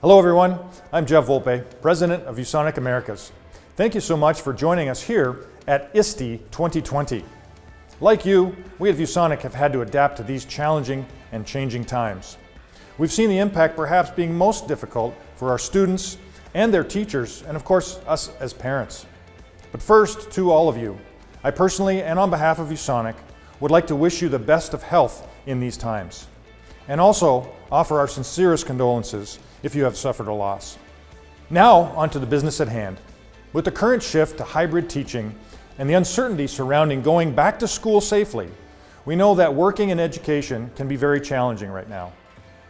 Hello everyone, I'm Jeff Volpe, President of ViewSonic Americas. Thank you so much for joining us here at ISTE 2020. Like you, we at ViewSonic have had to adapt to these challenging and changing times. We've seen the impact perhaps being most difficult for our students and their teachers, and of course, us as parents. But first, to all of you, I personally and on behalf of ViewSonic would like to wish you the best of health in these times, and also offer our sincerest condolences if you have suffered a loss. Now, onto the business at hand. With the current shift to hybrid teaching and the uncertainty surrounding going back to school safely, we know that working in education can be very challenging right now.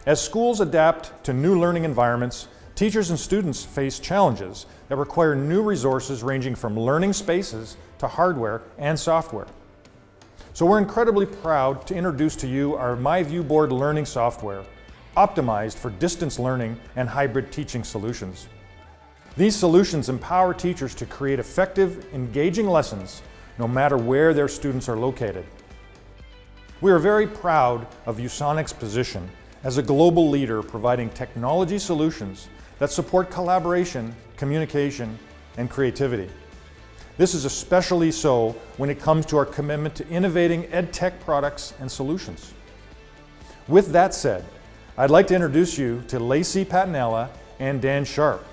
As schools adapt to new learning environments, teachers and students face challenges that require new resources ranging from learning spaces to hardware and software. So we're incredibly proud to introduce to you our MyViewBoard learning software, optimized for distance learning and hybrid teaching solutions. These solutions empower teachers to create effective, engaging lessons no matter where their students are located. We are very proud of ViewSonic's position as a global leader providing technology solutions that support collaboration, communication, and creativity. This is especially so when it comes to our commitment to innovating EdTech products and solutions. With that said, I'd like to introduce you to Lacey Patinella and Dan Sharp.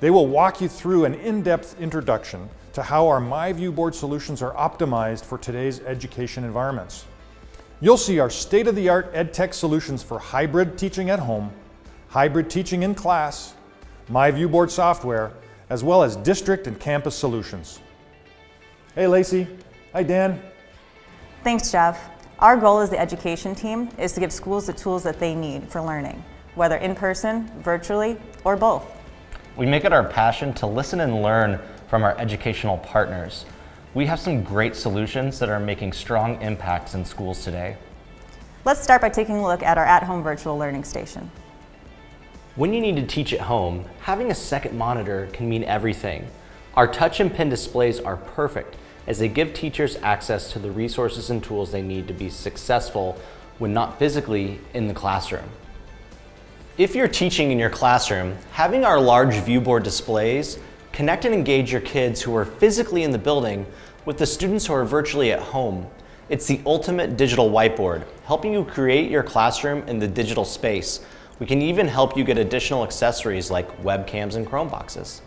They will walk you through an in-depth introduction to how our MyViewBoard solutions are optimized for today's education environments. You'll see our state-of-the-art EdTech solutions for hybrid teaching at home, hybrid teaching in class, MyViewBoard software, as well as district and campus solutions. Hey Lacey. Hi Dan. Thanks Jeff. Our goal as the education team is to give schools the tools that they need for learning, whether in person, virtually, or both. We make it our passion to listen and learn from our educational partners. We have some great solutions that are making strong impacts in schools today. Let's start by taking a look at our at-home virtual learning station. When you need to teach at home, having a second monitor can mean everything. Our touch and pen displays are perfect as they give teachers access to the resources and tools they need to be successful when not physically in the classroom. If you're teaching in your classroom, having our large viewboard displays connect and engage your kids who are physically in the building with the students who are virtually at home. It's the ultimate digital whiteboard, helping you create your classroom in the digital space. We can even help you get additional accessories like webcams and Chromeboxes.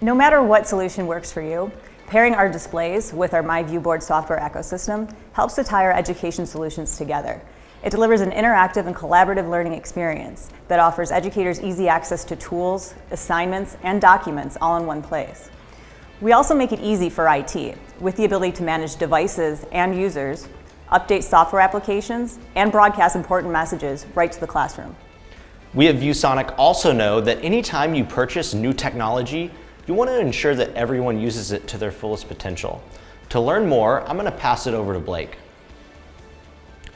No matter what solution works for you, Pairing our displays with our MyViewBoard software ecosystem helps to tie our education solutions together. It delivers an interactive and collaborative learning experience that offers educators easy access to tools, assignments, and documents all in one place. We also make it easy for IT with the ability to manage devices and users, update software applications, and broadcast important messages right to the classroom. We at ViewSonic also know that anytime you purchase new technology, you want to ensure that everyone uses it to their fullest potential. To learn more, I'm going to pass it over to Blake.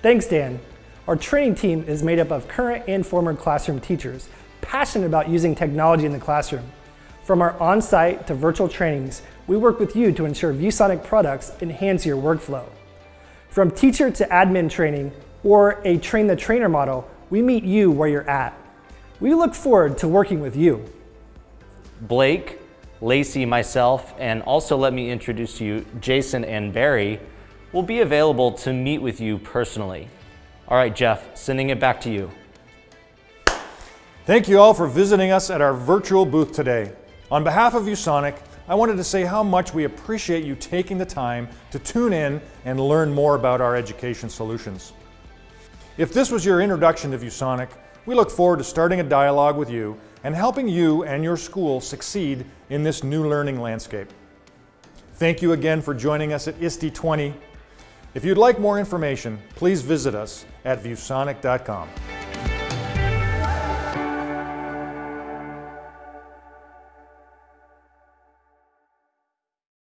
Thanks, Dan. Our training team is made up of current and former classroom teachers, passionate about using technology in the classroom. From our on-site to virtual trainings, we work with you to ensure ViewSonic products enhance your workflow. From teacher to admin training or a train the trainer model, we meet you where you're at. We look forward to working with you. Blake, Lacey, myself, and also let me introduce to you Jason and Barry will be available to meet with you personally. All right, Jeff, sending it back to you. Thank you all for visiting us at our virtual booth today. On behalf of ViewSonic, I wanted to say how much we appreciate you taking the time to tune in and learn more about our education solutions. If this was your introduction to ViewSonic, we look forward to starting a dialogue with you and helping you and your school succeed in this new learning landscape. Thank you again for joining us at ISTE 20. If you'd like more information, please visit us at viewsonic.com.